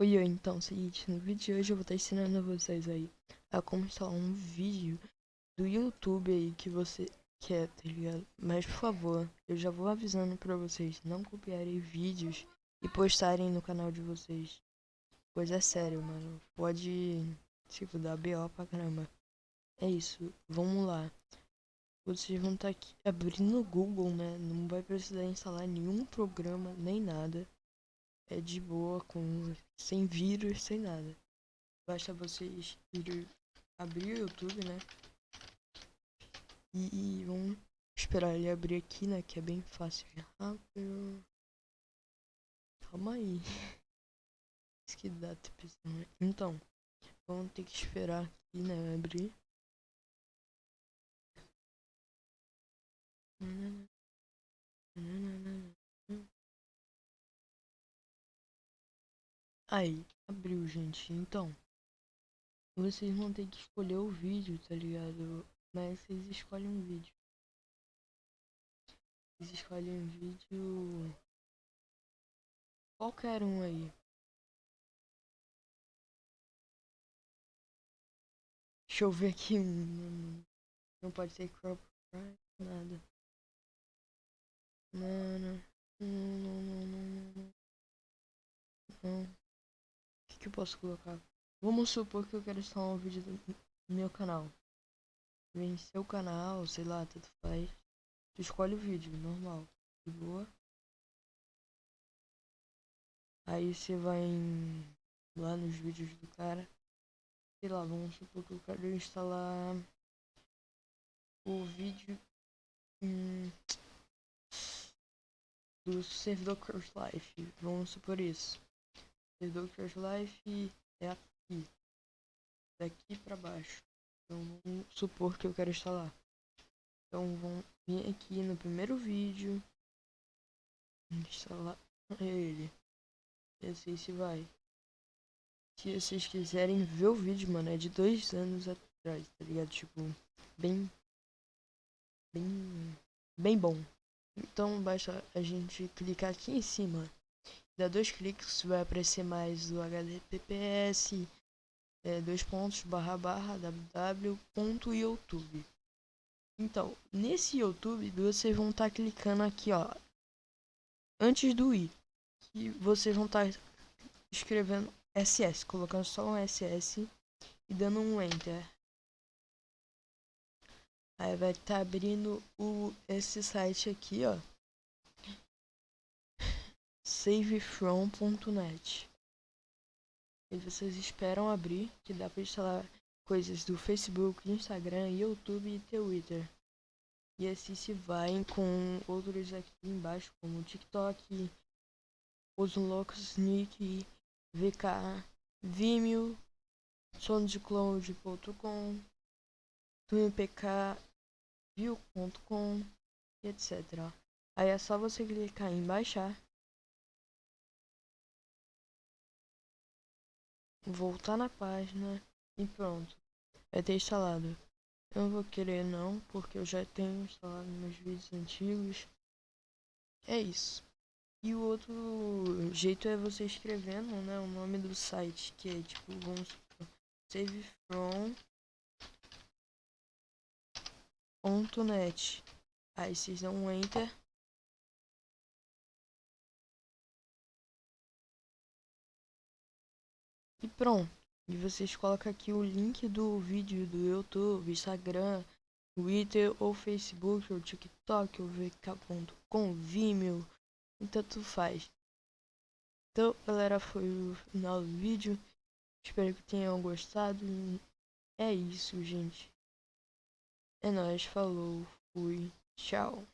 Oi, oi, então, seguinte, no vídeo de hoje eu vou estar ensinando vocês aí a como instalar um vídeo do YouTube aí que você quer, tá ligado? Mas, por favor, eu já vou avisando pra vocês não copiarem vídeos e postarem no canal de vocês. Pois é sério, mano, pode, tipo, dar BO pra caramba. É isso, vamos lá. Vocês vão estar aqui abrindo o Google, né? Não vai precisar instalar nenhum programa, nem nada é de boa, com sem vírus, sem nada. Basta vocês ir abrir o YouTube, né? E, e vamos esperar ele abrir aqui, né? Que é bem fácil e rápido. Calma aí. Isso que dá né? Então, vamos ter que esperar aqui, né? Abrir. Aí, abriu, gente. Então, vocês vão ter que escolher o vídeo, tá ligado? Mas vocês escolhem um vídeo. Vocês escolhem um vídeo... Qualquer um aí. Deixa eu ver aqui um... Não pode ser crop nada. Não, não, não, não, não, não. não que eu posso colocar? Vamos supor que eu quero instalar um vídeo do meu canal. Vem seu canal, sei lá, tanto faz. Tu escolhe o vídeo, normal. De boa. Aí você vai em, lá nos vídeos do cara. Sei lá, vamos supor que eu quero instalar o vídeo hum, do servidor Crush Life. Vamos supor isso. Doctor's Life é aqui. Daqui para baixo. Então vamos supor que eu quero instalar. Então vamos vir aqui no primeiro vídeo. Instalar ele. E assim se vai. Se vocês quiserem ver o vídeo, mano, é de dois anos atrás, tá ligado? Tipo, bem. Bem. Bem bom. Então basta a gente clicar aqui em cima dá dois cliques, vai aparecer mais o https é, dois pontos barra barra www.youtube. Então, nesse YouTube, vocês vão estar tá clicando aqui, ó, antes do i, que vocês vão estar tá escrevendo SS, colocando só um SS e dando um enter. Aí vai estar tá abrindo o, esse site aqui, ó savefrom.net. E vocês esperam abrir, que dá para instalar coisas do Facebook, Instagram, YouTube e Twitter. E assim se vai com outros aqui embaixo, como TikTok, Os Loucos, Sneak, VK, Vimeo, SoundCloud.com, TunePK, View.com, etc. Aí é só você clicar em baixar voltar na página e pronto. Vai ter instalado. Eu não vou querer não, porque eu já tenho instalado meus vídeos antigos. É isso. E o outro jeito é você escrevendo, né, o nome do site, que é tipo, vamos supor, savefrom.net. Aí vocês dão um enter. E pronto. E vocês colocam aqui o link do vídeo do YouTube, Instagram, Twitter ou Facebook ou TikTok ou vk.com, Vimeo e tanto faz. Então galera, foi o final do vídeo. Espero que tenham gostado. É isso, gente. É nóis, falou, fui, tchau.